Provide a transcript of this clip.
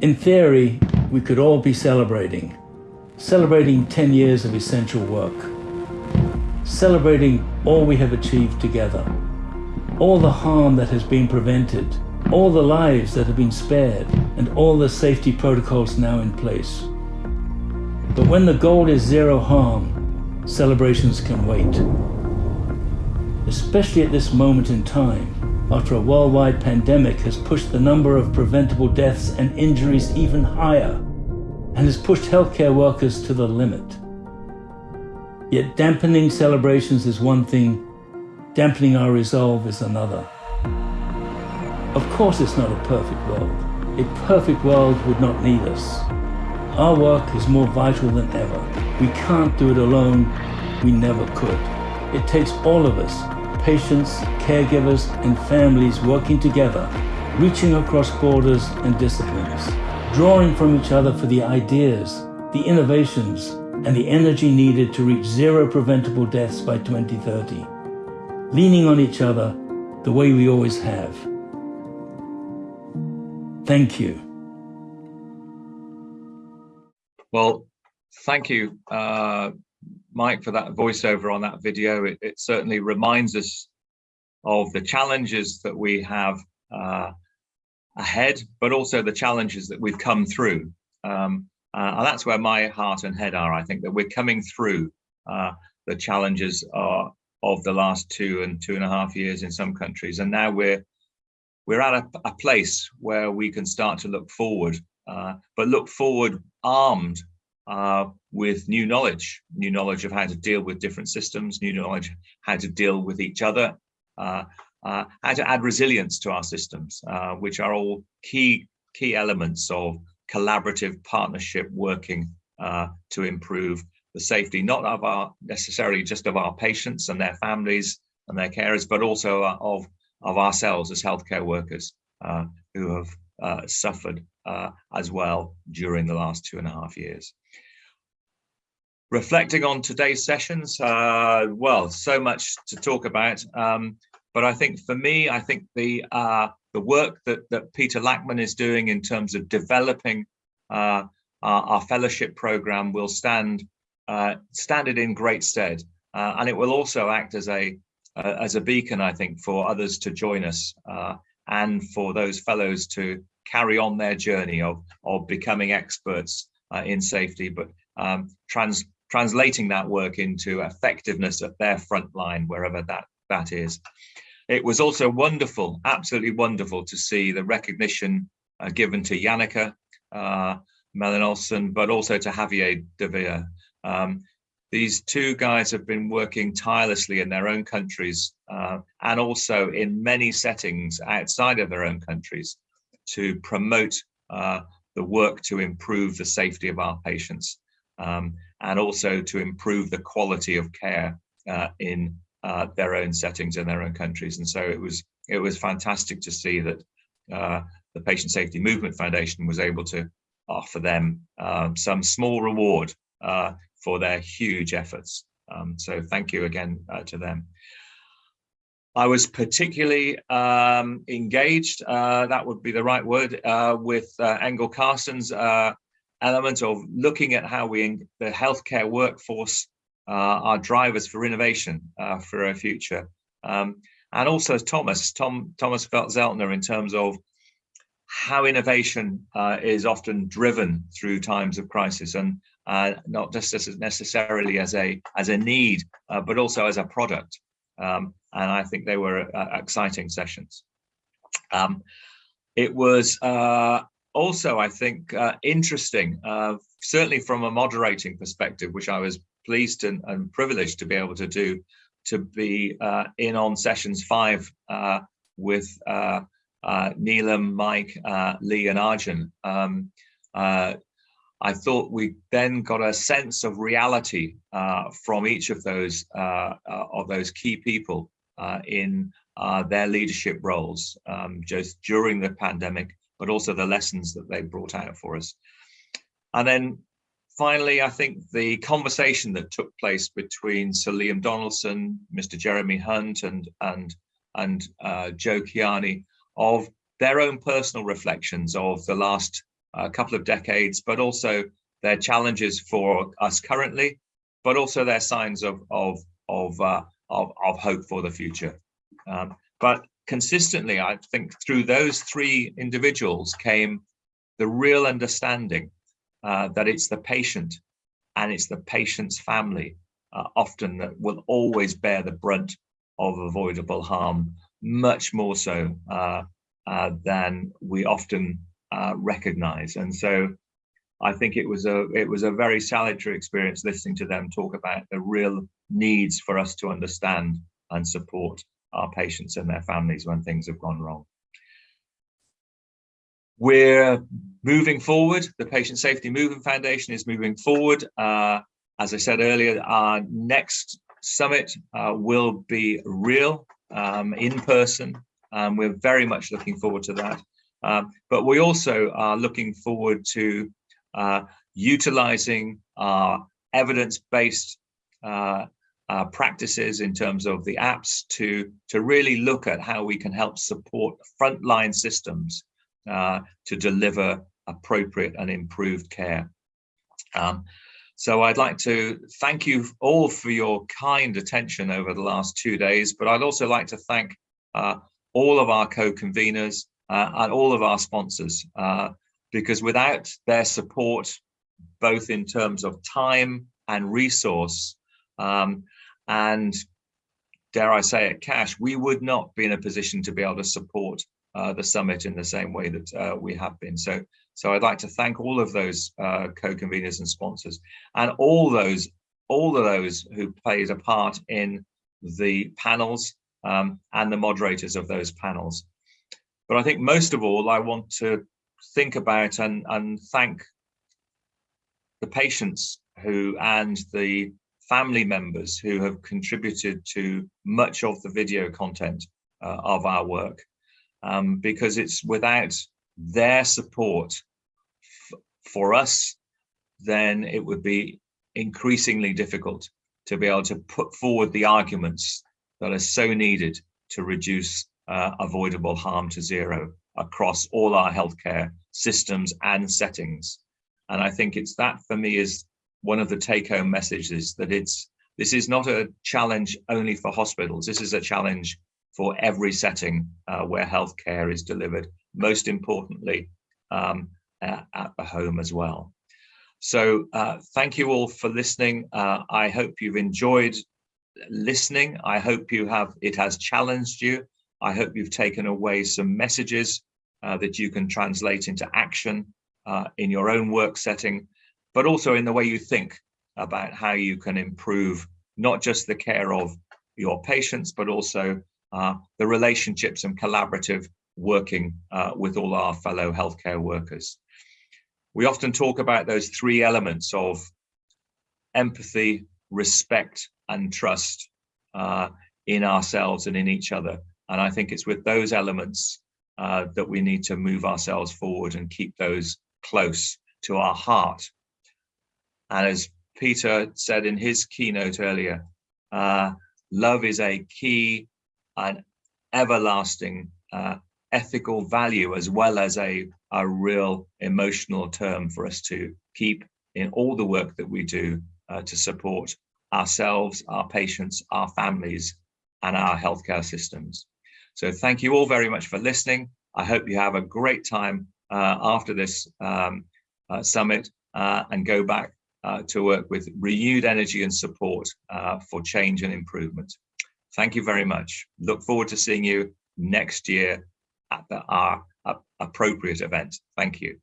In theory, we could all be celebrating. Celebrating 10 years of essential work. Celebrating all we have achieved together. All the harm that has been prevented. All the lives that have been spared. And all the safety protocols now in place. But when the goal is zero harm, celebrations can wait. Especially at this moment in time, after a worldwide pandemic has pushed the number of preventable deaths and injuries even higher and has pushed healthcare workers to the limit. Yet dampening celebrations is one thing, dampening our resolve is another. Of course it's not a perfect world. A perfect world would not need us. Our work is more vital than ever. We can't do it alone. We never could. It takes all of us patients, caregivers, and families working together, reaching across borders and disciplines, drawing from each other for the ideas, the innovations, and the energy needed to reach zero preventable deaths by 2030, leaning on each other the way we always have. Thank you. Well, thank you, uh, Mike, for that voiceover on that video. It, it certainly reminds us of the challenges that we have uh, ahead, but also the challenges that we've come through. Um, uh, and that's where my heart and head are. I think that we're coming through uh, the challenges are, of the last two and two and a half years in some countries. And now we're we're at a, a place where we can start to look forward, uh, but look forward armed uh, with new knowledge, new knowledge of how to deal with different systems, new knowledge how to deal with each other, uh, uh, how to add resilience to our systems, uh, which are all key key elements of collaborative partnership working uh, to improve the safety, not of our necessarily just of our patients and their families and their carers, but also of of ourselves as healthcare workers uh, who have suffered as well during the last two and a half years reflecting on today's sessions, uh, well, so much to talk about. Um, but I think for me, I think the uh, the work that, that Peter Lachman is doing in terms of developing uh, our, our, fellowship program will stand uh, stand it in great stead. Uh, and it will also act as a uh, as a beacon, I think, for others to join us and for those fellows to carry on their journey of, of becoming experts in safety, but um, trans translating that work into effectiveness at their front line, wherever that, that is. It was also wonderful, absolutely wonderful to see the recognition uh, given to Janneke uh, Olsen, but also to Javier de Um, these two guys have been working tirelessly in their own countries uh, and also in many settings outside of their own countries to promote uh, the work to improve the safety of our patients. Um, and also to improve the quality of care uh, in uh, their own settings in their own countries. And so it was it was fantastic to see that uh, the Patient Safety Movement Foundation was able to offer them um, some small reward uh, for their huge efforts. Um, so thank you again uh, to them. I was particularly um, engaged, uh, that would be the right word, with Engel Carson's element of looking at how we, the healthcare workforce, uh, are drivers for innovation uh, for our future. Um, and also Thomas, Tom, Thomas Zeltner in terms of how innovation uh, is often driven through times of crisis and uh, not just as necessarily as a as a need, uh, but also as a product. Um, and I think they were uh, exciting sessions. Um, it was uh, also, I think, uh, interesting, uh, certainly from a moderating perspective, which I was pleased and, and privileged to be able to do, to be uh, in on sessions five uh, with uh, uh, Neelam, Mike, Lee, and Arjun. Um, I thought we then got a sense of reality uh, from each of those uh, uh, of those key people in their leadership roles um, just during the pandemic but also the lessons that they brought out for us. And then finally, I think the conversation that took place between Sir Liam Donaldson, Mr. Jeremy Hunt, and and and uh, Joe Kiani of their own personal reflections of the last a couple of decades, but also their challenges for us currently, but also their signs of of of uh, of, of hope for the future. Um, but consistently, I think through those three individuals came the real understanding uh, that it's the patient and it's the patient's family uh, often that will always bear the brunt of avoidable harm, much more so uh, uh than we often uh, recognize. And so I think it was a it was a very salutary experience listening to them talk about the real needs for us to understand and support our patients and their families when things have gone wrong. We're moving forward. The Patient Safety Movement Foundation is moving forward. Uh, as I said earlier, our next summit uh, will be real, um, in person. Um, we're very much looking forward to that. Um, but we also are looking forward to uh, utilizing our evidence-based uh, uh, practices in terms of the apps to, to really look at how we can help support frontline systems uh, to deliver appropriate and improved care. Um, so I'd like to thank you all for your kind attention over the last two days, but I'd also like to thank uh, all of our co-conveners and all of our sponsors, uh, because without their support, both in terms of time and resource, um, and dare I say it, cash, we would not be in a position to be able to support uh, the summit in the same way that uh, we have been. So, so I'd like to thank all of those uh, co-conveners and sponsors, and all those, all of those who played a part in the panels um, and the moderators of those panels. But I think most of all, I want to think about and, and thank the patients who and the family members who have contributed to much of the video content uh, of our work. Um, because it's without their support for us then it would be increasingly difficult to be able to put forward the arguments that are so needed to reduce uh, avoidable harm to zero across all our healthcare systems and settings. And I think it's that for me is one of the take home messages that it's this is not a challenge only for hospitals. This is a challenge for every setting uh, where healthcare is delivered, most importantly, um, at the home as well. So uh, thank you all for listening. Uh, I hope you've enjoyed listening. I hope you have it has challenged you. I hope you've taken away some messages uh, that you can translate into action uh, in your own work setting, but also in the way you think about how you can improve not just the care of your patients, but also uh, the relationships and collaborative working uh, with all our fellow healthcare workers. We often talk about those three elements of empathy, respect, and trust uh, in ourselves and in each other. And I think it's with those elements uh, that we need to move ourselves forward and keep those close to our heart. And as Peter said in his keynote earlier, uh, love is a key and everlasting uh, ethical value as well as a, a real emotional term for us to keep in all the work that we do uh, to support ourselves, our patients, our families, and our healthcare systems. So thank you all very much for listening. I hope you have a great time uh, after this um, uh, summit uh, and go back uh, to work with renewed energy and support uh, for change and improvement. Thank you very much. Look forward to seeing you next year at the, our appropriate event. Thank you.